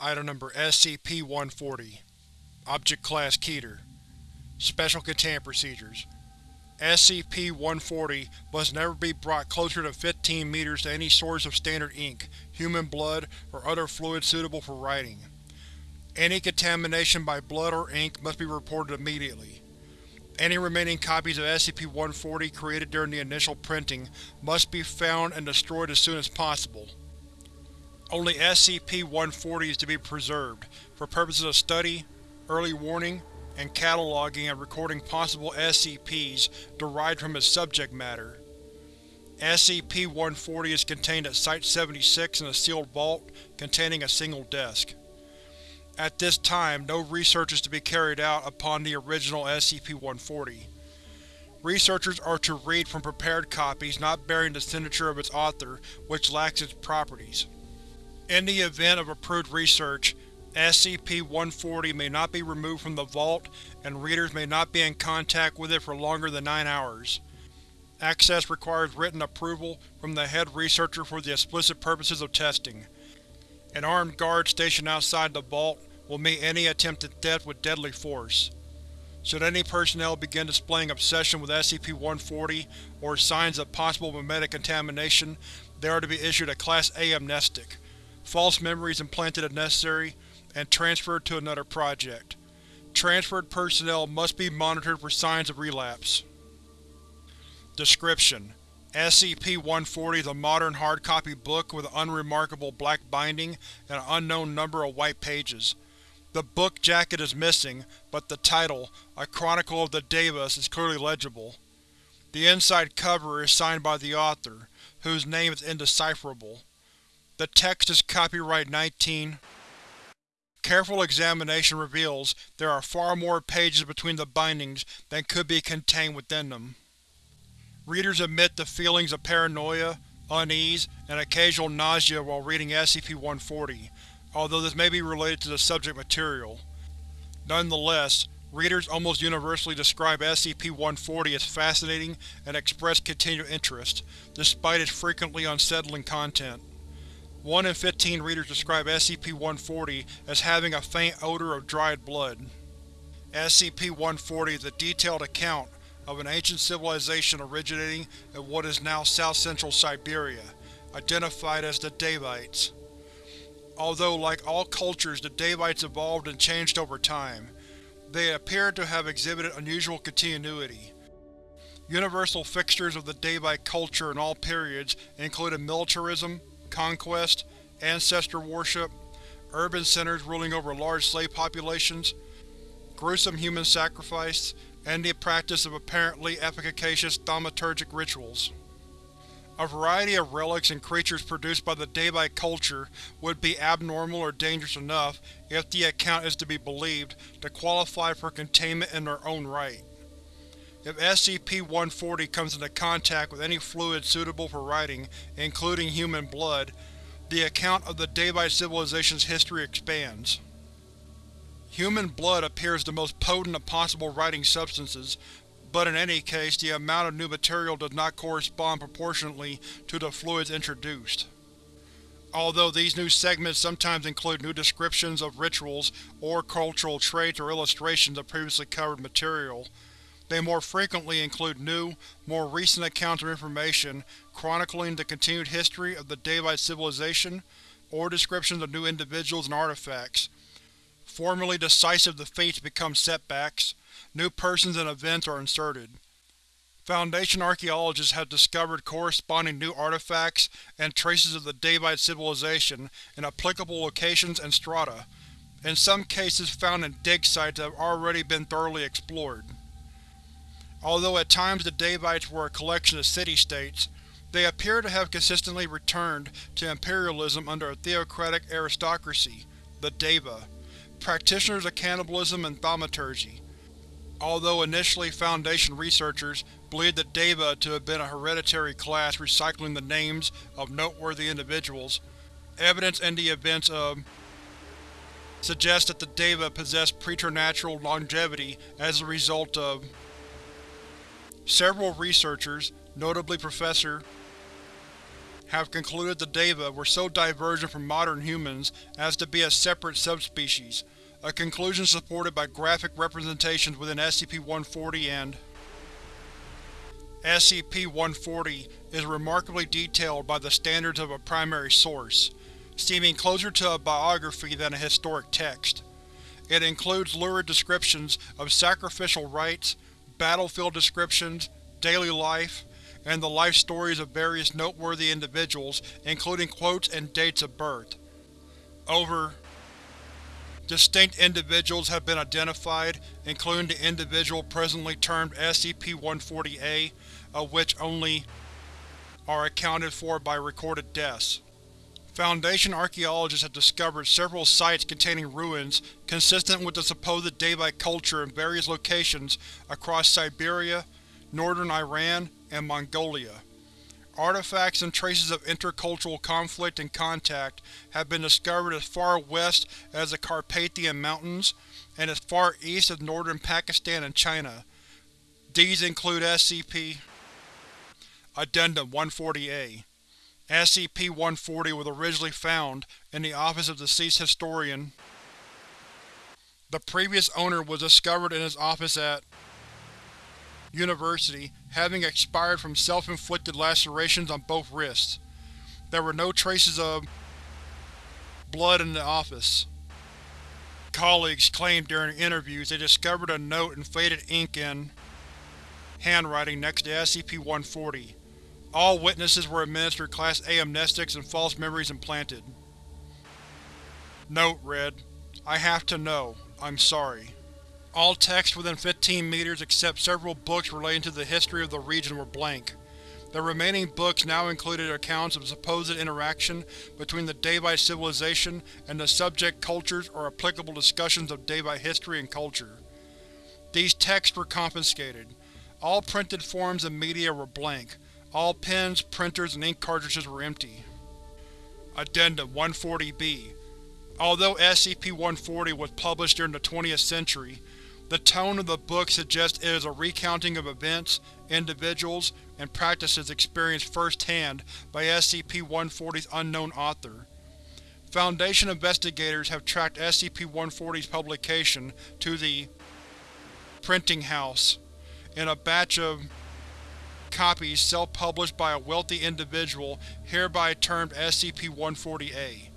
Item Number SCP-140 Object Class Keter Special Containment Procedures SCP-140 must never be brought closer than 15 meters to any source of standard ink, human blood, or other fluid suitable for writing. Any contamination by blood or ink must be reported immediately. Any remaining copies of SCP-140 created during the initial printing must be found and destroyed as soon as possible. Only SCP-140 is to be preserved, for purposes of study, early warning, and cataloging and recording possible SCPs derived from its subject matter. SCP-140 is contained at Site-76 in a sealed vault containing a single desk. At this time, no research is to be carried out upon the original SCP-140. Researchers are to read from prepared copies not bearing the signature of its author, which lacks its properties. In the event of approved research, SCP-140 may not be removed from the vault, and readers may not be in contact with it for longer than 9 hours. Access requires written approval from the head researcher for the explicit purposes of testing. An armed guard stationed outside the vault will meet any attempted theft with deadly force. Should any personnel begin displaying obsession with SCP-140 or signs of possible memetic contamination, they are to be issued a Class A amnestic, false memories implanted if necessary, and transferred to another project. Transferred personnel must be monitored for signs of relapse. Description: SCP-140 is a modern hard-copy book with an unremarkable black binding and an unknown number of white pages. The book jacket is missing, but the title, A Chronicle of the Daevas, is clearly legible. The inside cover is signed by the author, whose name is indecipherable. The text is copyright 19. Careful examination reveals there are far more pages between the bindings than could be contained within them. Readers admit the feelings of paranoia, unease, and occasional nausea while reading SCP-140, although this may be related to the subject material. Nonetheless, readers almost universally describe SCP-140 as fascinating and express continued interest, despite its frequently unsettling content. 1 in 15 readers describe SCP-140 as having a faint odor of dried blood. SCP-140 is a detailed account of an ancient civilization originating in what is now south-central Siberia, identified as the Daevites. Although, like all cultures, the Daevites evolved and changed over time, they appear to have exhibited unusual continuity. Universal fixtures of the Daevite culture in all periods included militarism, conquest, ancestor worship, urban centers ruling over large slave populations, gruesome human sacrifice, and the practice of apparently efficacious thaumaturgic rituals. A variety of relics and creatures produced by the Daevite culture would be abnormal or dangerous enough, if the account is to be believed, to qualify for containment in their own right. If SCP-140 comes into contact with any fluid suitable for writing, including human blood, the account of the Daevite civilization's history expands. Human blood appears the most potent of possible writing substances, but in any case the amount of new material does not correspond proportionately to the fluids introduced. Although these new segments sometimes include new descriptions of rituals or cultural traits or illustrations of previously covered material, they more frequently include new, more recent accounts of information chronicling the continued history of the Daevite civilization, or descriptions of new individuals and artifacts. Formerly decisive defeats become setbacks, new persons and events are inserted. Foundation archaeologists have discovered corresponding new artifacts and traces of the Daevite civilization in applicable locations and strata, in some cases found in dig sites that have already been thoroughly explored. Although at times the Daevites were a collection of city-states, they appear to have consistently returned to imperialism under a theocratic aristocracy, the Daeva, practitioners of cannibalism and thaumaturgy. Although initially Foundation researchers believed the Daeva to have been a hereditary class recycling the names of noteworthy individuals, evidence in the events of suggests that the Daeva possessed preternatural longevity as a result of Several researchers, notably Professor have concluded the Daeva were so divergent from modern humans as to be a separate subspecies, a conclusion supported by graphic representations within SCP-140 and SCP-140 is remarkably detailed by the standards of a primary source, seeming closer to a biography than a historic text. It includes lurid descriptions of sacrificial rites, battlefield descriptions, daily life, and the life stories of various noteworthy individuals, including quotes and dates of birth. Over Distinct individuals have been identified, including the individual presently termed SCP-140-A, of which only are accounted for by recorded deaths. Foundation archaeologists have discovered several sites containing ruins consistent with the supposed Daevite culture in various locations across Siberia, northern Iran, and Mongolia. Artifacts and traces of intercultural conflict and contact have been discovered as far west as the Carpathian Mountains and as far east as northern Pakistan and China. These include SCP Addendum 140-A. SCP-140 was originally found in the office of deceased historian. The previous owner was discovered in his office at University, having expired from self-inflicted lacerations on both wrists. There were no traces of blood in the office. Colleagues claimed during interviews they discovered a note in faded ink in handwriting next to SCP-140. All witnesses were administered Class A amnestics and false memories implanted. Note read, I have to know. I'm sorry. All texts within 15 meters except several books relating to the history of the region were blank. The remaining books now included accounts of supposed interaction between the Daevite civilization and the subject cultures or applicable discussions of Daevite history and culture. These texts were confiscated. All printed forms and media were blank. All pens, printers, and ink cartridges were empty. Addendum 140-B Although SCP-140 was published during the 20th century, the tone of the book suggests it is a recounting of events, individuals, and practices experienced first-hand by SCP-140's unknown author. Foundation investigators have tracked SCP-140's publication to the printing house in a batch of copies self-published by a wealthy individual hereby termed SCP-140-A.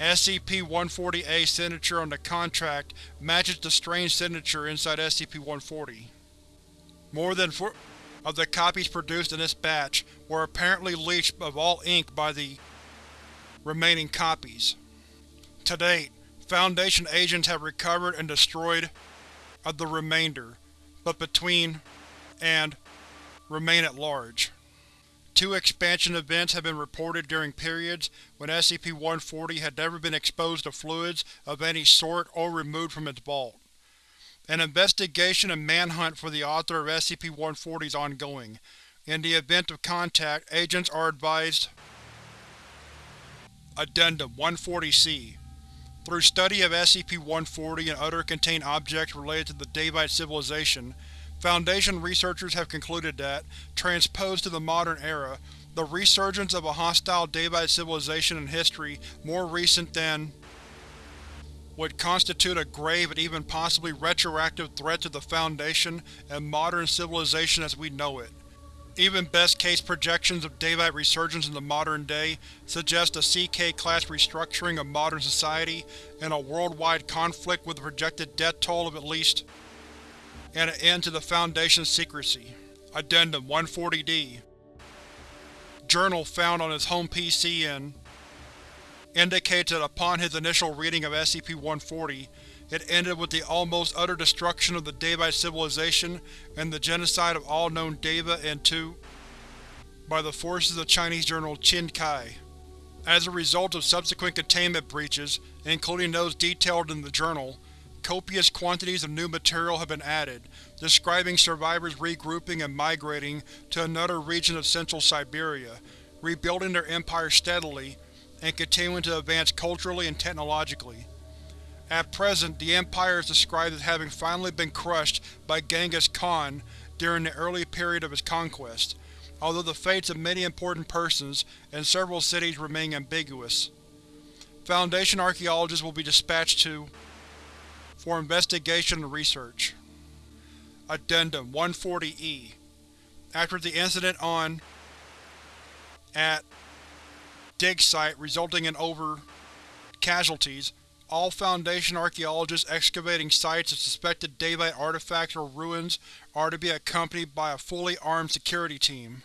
SCP-140-A signature on the contract matches the strange signature inside SCP-140. More than four of the copies produced in this batch were apparently leached of all ink by the remaining copies. To date, Foundation agents have recovered and destroyed of the remainder, but between and remain at large. Two expansion events have been reported during periods when SCP-140 had never been exposed to fluids of any sort or removed from its vault. An investigation and manhunt for the author of SCP-140 is ongoing. In the event of contact, agents are advised Addendum 140-C Through study of SCP-140 and other contained objects related to the Daevite civilization, Foundation researchers have concluded that, transposed to the modern era, the resurgence of a hostile Daevite civilization in history more recent than would constitute a grave and even possibly retroactive threat to the Foundation and modern civilization as we know it. Even best-case projections of Daevite resurgence in the modern day suggest a CK-class restructuring of modern society and a worldwide conflict with a projected death toll of at least and an end to the Foundation's secrecy. Addendum 140-D Journal found on his home PC in indicates that upon his initial reading of SCP-140, it ended with the almost utter destruction of the Daevite civilization and the genocide of all known Daeva and by the forces of Chinese journal Qin Kai. As a result of subsequent containment breaches, including those detailed in the journal, copious quantities of new material have been added, describing survivors regrouping and migrating to another region of central Siberia, rebuilding their empire steadily, and continuing to advance culturally and technologically. At present, the Empire is described as having finally been crushed by Genghis Khan during the early period of his conquest, although the fates of many important persons and several cities remain ambiguous. Foundation archaeologists will be dispatched to for investigation and research. Addendum 140-E After the incident on at dig site resulting in over casualties, all Foundation archaeologists excavating sites of suspected Daevite artifacts or ruins are to be accompanied by a fully armed security team.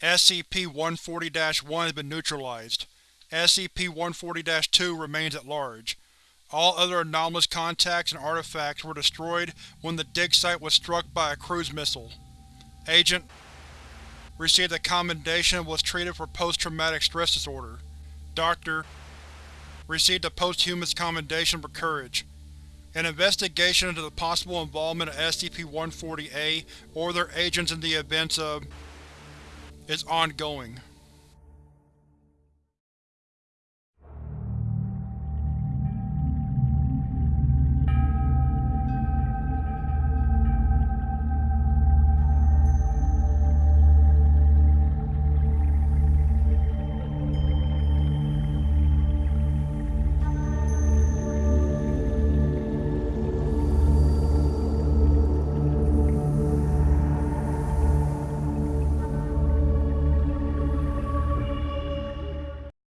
SCP-140-1 has been neutralized. SCP-140-2 remains at large. All other anomalous contacts and artifacts were destroyed when the dig site was struck by a cruise missile. Agent received a commendation and was treated for post-traumatic stress disorder. Doctor received a posthumous commendation for courage. An investigation into the possible involvement of SCP-140-A or their agents in the events of is ongoing.